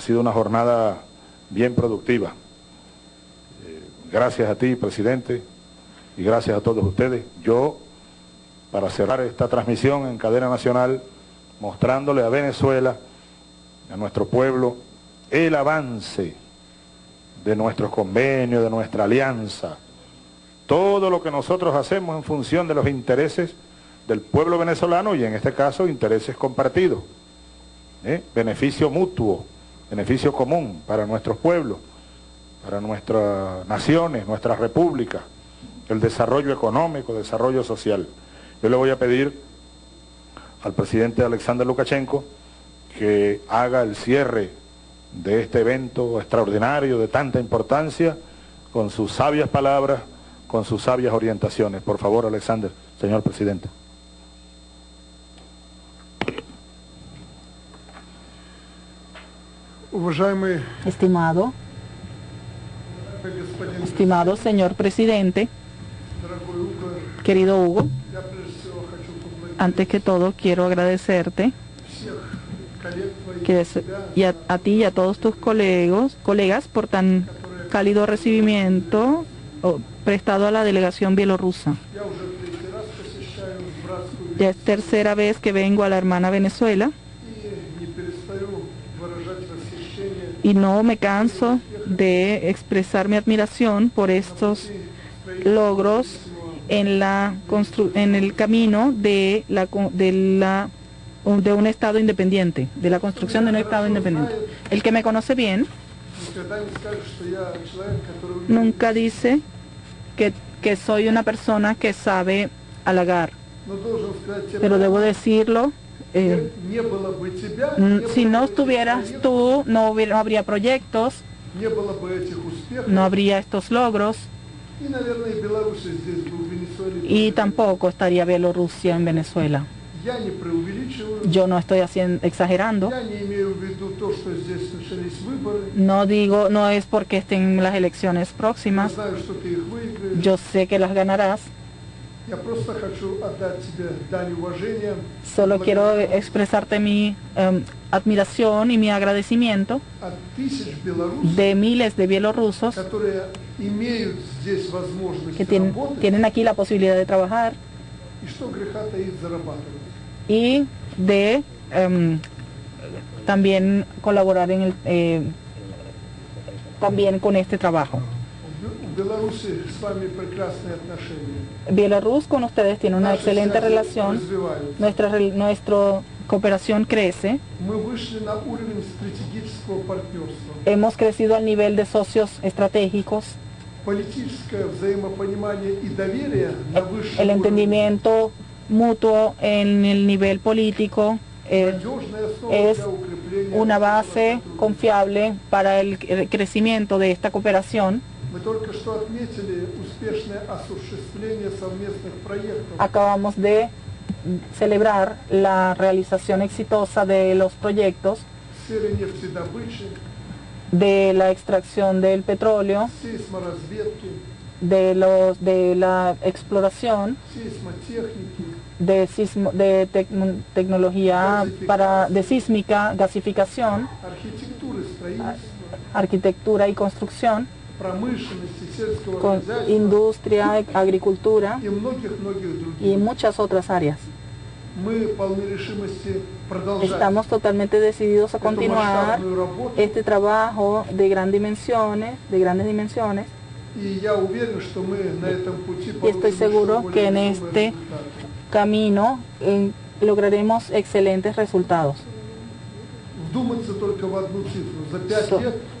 Ha sido una jornada bien productiva. Eh, gracias a ti, presidente, y gracias a todos ustedes. Yo, para cerrar esta transmisión en cadena nacional, mostrándole a Venezuela, a nuestro pueblo, el avance de nuestros convenios, de nuestra alianza, todo lo que nosotros hacemos en función de los intereses del pueblo venezolano y en este caso intereses compartidos, ¿eh? beneficio mutuo, beneficio común para nuestros pueblos, para nuestras naciones, nuestras repúblicas, el desarrollo económico, desarrollo social. Yo le voy a pedir al presidente Alexander Lukashenko que haga el cierre de este evento extraordinario de tanta importancia con sus sabias palabras, con sus sabias orientaciones. Por favor, Alexander, señor presidente. Estimado, estimado señor presidente, querido Hugo, antes que todo quiero agradecerte y a, ti y a todos tus colegos, colegas por tan cálido recibimiento prestado a la delegación bielorrusa. Ya es tercera vez que vengo a la hermana Venezuela y no me canso de expresar mi admiración por estos logros en la en el camino de la de la de un estado independiente, de la construcción de un estado independiente. El que me conoce bien nunca dice que, que soy una persona que sabe halagar, pero debo decirlo eh, si no estuvieras tú, no, hubiera, no habría proyectos, no habría estos logros y tampoco estaría Bielorrusia en Venezuela. Yo no estoy haciendo, exagerando. No digo, no es porque estén las elecciones próximas. Yo sé que las ganarás. Solo quiero expresarte mi em, admiración y mi agradecimiento de miles de bielorrusos que tienen aquí la posibilidad de trabajar y de em, también colaborar en el eh, también con este trabajo. Bielorrus con ustedes tiene una excelente relación, nuestra, cooperación crece, hemos crecido al nivel de socios estratégicos, el entendimiento mutuo en el nivel político eh, es una base confiable para el crecimiento de esta cooperación. Acabamos de celebrar la realización exitosa de los proyectos de la extracción del petróleo, de, los, de la exploración, de, de tecnología para, de sísmica, gasificación, arquitectura y construcción, con industria, agricultura y muchas otras áreas. Estamos totalmente decididos a continuar este trabajo de gran dimensiones, de grandes dimensiones. Y estoy seguro que en este camino lograremos excelentes resultados.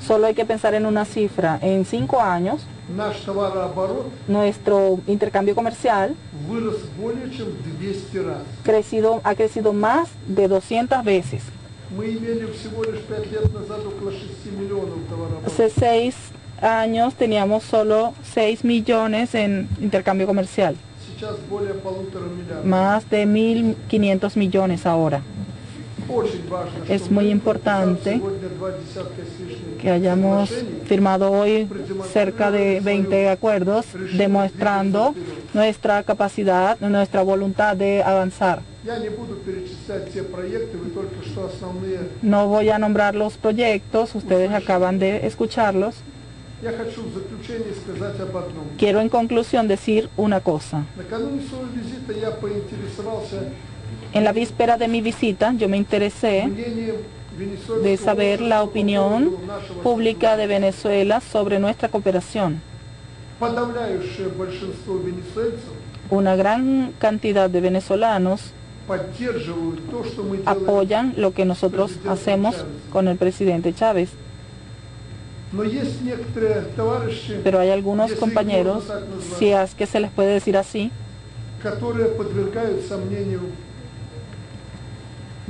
Solo hay que pensar en una cifra. En cinco años, nuestro intercambio comercial crecido, ha crecido más de 200 veces. Hace seis años teníamos solo 6 millones en intercambio comercial. Más de 1.500 millones ahora. Es muy importante que hayamos firmado hoy cerca de 20 acuerdos demostrando nuestra capacidad, nuestra voluntad de avanzar. No voy a nombrar los proyectos, ustedes acaban de escucharlos. Quiero en conclusión decir una cosa. En la víspera de mi visita yo me interesé de saber la opinión pública de Venezuela sobre nuestra cooperación. Una gran cantidad de venezolanos apoyan lo que nosotros hacemos con el presidente Chávez. Pero hay algunos compañeros, si es que se les puede decir así,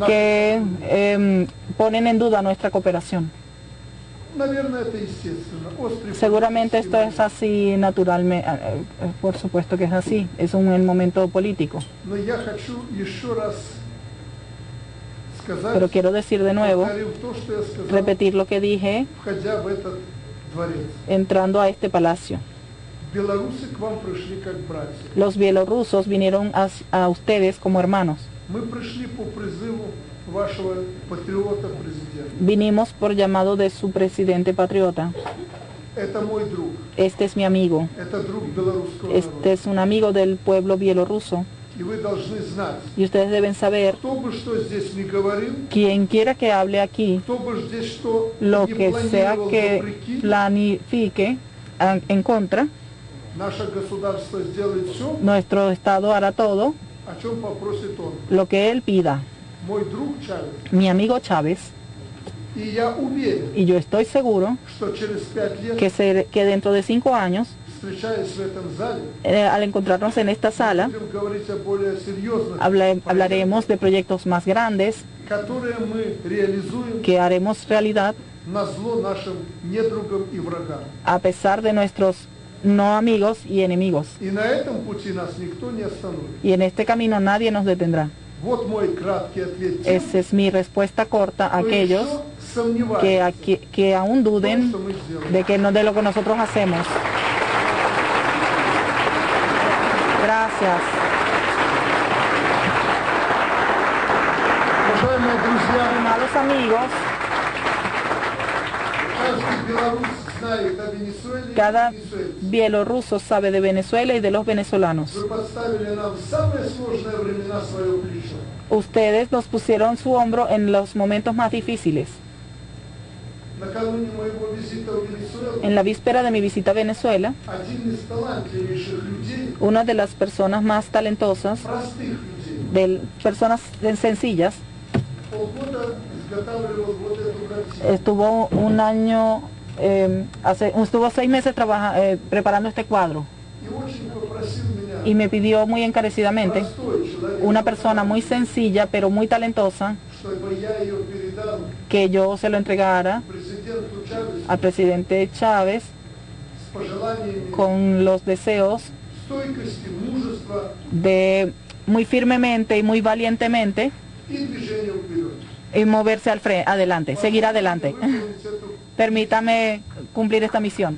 que eh, ponen en duda nuestra cooperación. Seguramente esto es así naturalmente, por supuesto que es así, es un momento político. Pero quiero decir de nuevo, repetir lo que dije entrando a este palacio. Los bielorrusos vinieron a, a ustedes como hermanos. Vinimos por llamado de su presidente patriota. Este es mi amigo. Este es un amigo del pueblo bielorruso. Y ustedes deben saber, quien quiera que hable aquí, lo que sea que planifique en contra, nuestro Estado hará todo lo que él pida. Mi amigo Chávez. Y yo estoy seguro que, que dentro de cinco años eh, al encontrarnos en esta sala, hablaremos de proyectos más grandes que haremos realidad a pesar de nuestros no amigos y enemigos. Y en este camino nadie nos detendrá. Esa es mi respuesta corta a aquellos que, que aún duden de, que no, de lo que nosotros hacemos. Gracias. Amados amigos, cada bielorruso sabe de Venezuela y de los venezolanos. Ustedes nos pusieron su hombro en los momentos más difíciles. En la víspera de mi visita a Venezuela, una de las personas más talentosas, personas sencillas, estuvo un año, eh, hace, estuvo seis meses eh, preparando este cuadro y me pidió muy encarecidamente, una persona muy sencilla pero muy talentosa, que yo se lo entregara al presidente Chávez con los deseos de muy firmemente y muy valientemente y moverse al frente, adelante, seguir adelante. Permítame cumplir esta misión.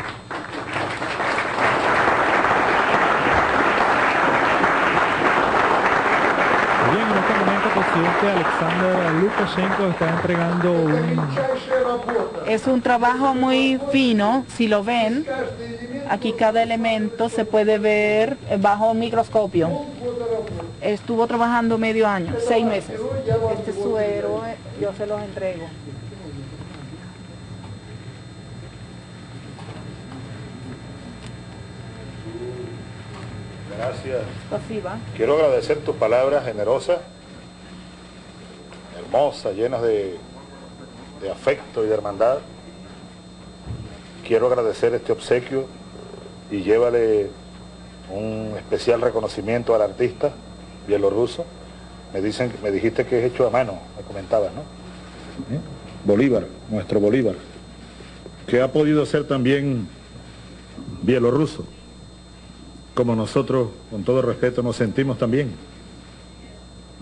presidente Alexander Lukashenko está entregando un... Es un trabajo muy fino, si lo ven, aquí cada elemento se puede ver bajo un microscopio. Estuvo trabajando medio año, seis meses. Este es su héroe, yo se los entrego. Gracias. Quiero agradecer tus palabras generosas hermosas, llenas de, afecto y de hermandad. Quiero agradecer este obsequio y llévale un especial reconocimiento al artista bielorruso. Me, dicen, me dijiste que es hecho a mano, me comentabas, ¿no? ¿Eh? Bolívar, nuestro Bolívar, que ha podido ser también bielorruso, como nosotros, con todo respeto, nos sentimos también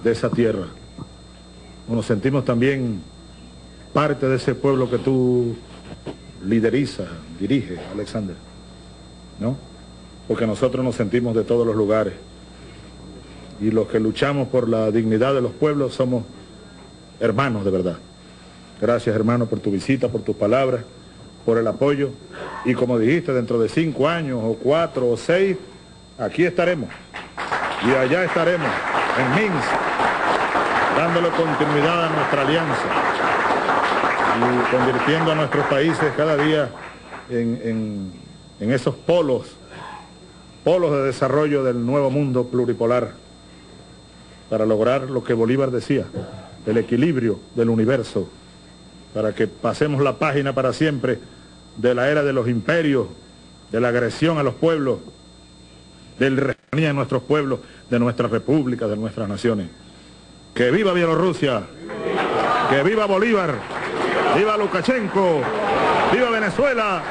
de esa tierra nos sentimos también parte de ese pueblo que tú liderizas, diriges, Alexander, ¿no? Porque nosotros nos sentimos de todos los lugares. y los que luchamos por la dignidad de los pueblos somos hermanos de verdad. Gracias hermano por tu visita, por tus palabras, por el apoyo y como dijiste, dentro de cinco años o cuatro o seis, aquí estaremos. Y allá estaremos, en Minsk, dándole continuidad a nuestra alianza. Y convirtiendo a nuestros países cada día en, en esos polos, polos de desarrollo del nuevo mundo pluripolar para lograr lo que Bolívar decía, el equilibrio del universo, para que pasemos la página para siempre de la era de los imperios, de la agresión a los pueblos, del regenía de nuestros pueblos, de nuestras repúblicas, de nuestras naciones. ¡Que viva Bielorrusia! ¡Que viva Bolívar! ¡Viva Lukashenko! ¡Viva Venezuela!